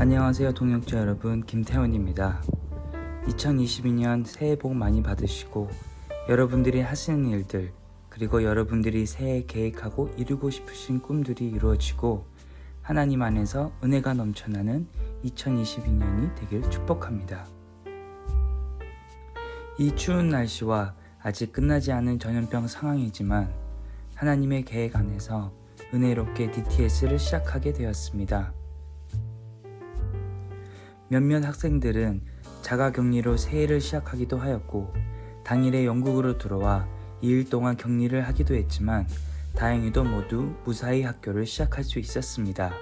안녕하세요 동역자 여러분. 김태원입니다. 2022년 새해 복 많이 받으시고 여러분들이 하시는 일들 그리고 여러분들이 새해 계획하고 이루고 싶으신 꿈들이 이루어지고 하나님 안에서 은혜가 넘쳐나는 2022년이 되길 축복합니다. 이 추운 날씨와 아직 끝나지 않은 전염병 상황이지만 하나님의 계획 안에서 은혜롭게 DTS를 시작하게 되었습니다. 몇몇 학생들은 자가격리로 새해를 시작하기도 하였고 당일에 영국으로 들어와 2일 동안 격리를 하기도 했지만 다행히도 모두 무사히 학교를 시작할 수 있었습니다.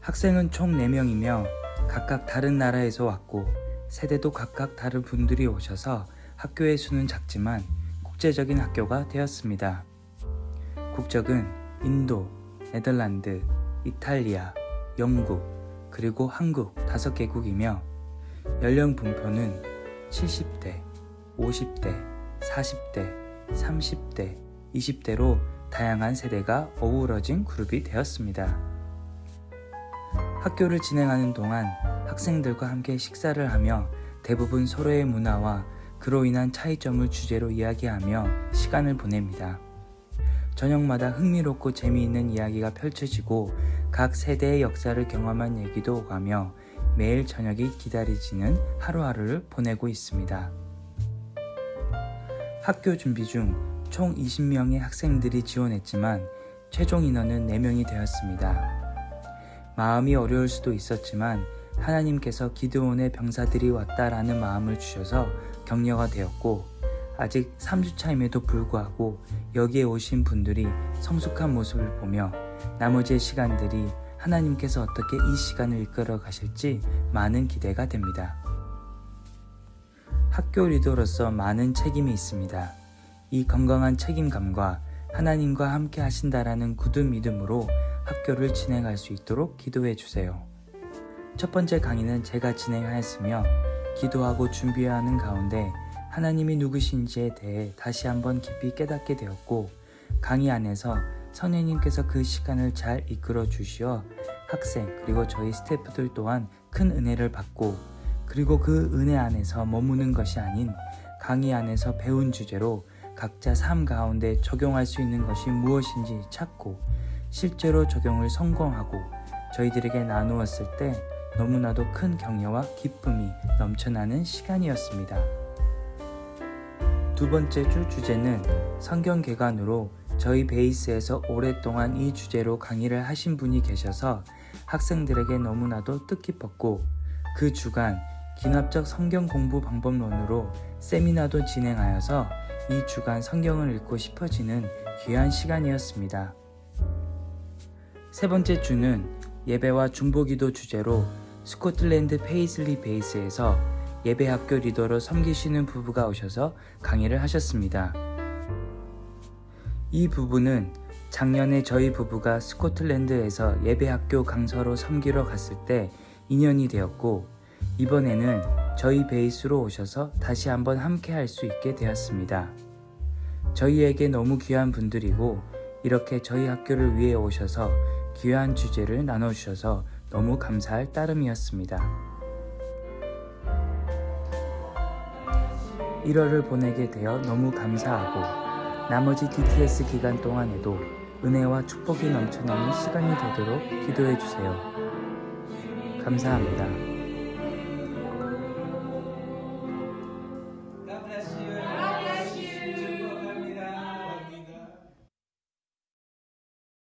학생은 총 4명이며 각각 다른 나라에서 왔고 세대도 각각 다른 분들이 오셔서 학교의 수는 작지만 국제적인 학교가 되었습니다. 국적은 인도, 네덜란드, 이탈리아, 영국, 그리고 한국 5개국이며 연령 분포는 70대, 50대, 40대, 30대, 20대로 다양한 세대가 어우러진 그룹이 되었습니다. 학교를 진행하는 동안 학생들과 함께 식사를 하며 대부분 서로의 문화와 그로 인한 차이점을 주제로 이야기하며 시간을 보냅니다. 저녁마다 흥미롭고 재미있는 이야기가 펼쳐지고 각 세대의 역사를 경험한 얘기도 오가며 매일 저녁이 기다리지는 하루하루를 보내고 있습니다. 학교 준비 중 총 20명의 학생들이 지원했지만 최종 인원은 4명이 되었습니다. 마음이 어려울 수도 있었지만 하나님께서 기드온의 병사들이 왔다라는 마음을 주셔서 격려가 되었고 아직 3주차임에도 불구하고 여기에 오신 분들이 성숙한 모습을 보며 나머지의 시간들이 하나님께서 어떻게 이 시간을 이끌어 가실지 많은 기대가 됩니다. 학교 리더로서 많은 책임이 있습니다. 이 건강한 책임감과 하나님과 함께 하신다라는 굳은 믿음으로 학교를 진행할 수 있도록 기도해 주세요. 첫 번째 강의는 제가 진행하였으며 기도하고 준비하는 가운데 하나님이 누구신지에 대해 다시 한번 깊이 깨닫게 되었고 강의 안에서 선생님께서 그 시간을 잘 이끌어 주시어 학생 그리고 저희 스태프들 또한 큰 은혜를 받고 그리고 그 은혜 안에서 머무는 것이 아닌 강의 안에서 배운 주제로 각자 삶 가운데 적용할 수 있는 것이 무엇인지 찾고 실제로 적용을 성공하고 저희들에게 나누었을 때 너무나도 큰 격려와 기쁨이 넘쳐나는 시간이었습니다. 두 번째 주 주제는 성경 개관으로 저희 베이스에서 오랫동안 이 주제로 강의를 하신 분이 계셔서 학생들에게 너무나도 뜻깊었고 그 주간 귀납적 성경 공부 방법론으로 세미나도 진행하여서 이 주간 성경을 읽고 싶어지는 귀한 시간이었습니다. 세 번째 주는 예배와 중보기도 주제로 스코틀랜드 페이슬리 베이스에서 예배학교 리더로 섬기시는 부부가 오셔서 강의를 하셨습니다. 이 부부는 작년에 저희 부부가 스코틀랜드에서 예배학교 강사로 섬기러 갔을 때 인연이 되었고 이번에는 저희 베이스로 오셔서 다시 한번 함께 할 수 있게 되었습니다. 저희에게 너무 귀한 분들이고 이렇게 저희 학교를 위해 오셔서 귀한 주제를 나눠주셔서 너무 감사할 따름이었습니다. 1월을 보내게 되어 너무 감사하고 나머지 DTS 기간 동안에도 은혜와 축복이 넘쳐나는 시간이 되도록 기도해 주세요. 감사합니다.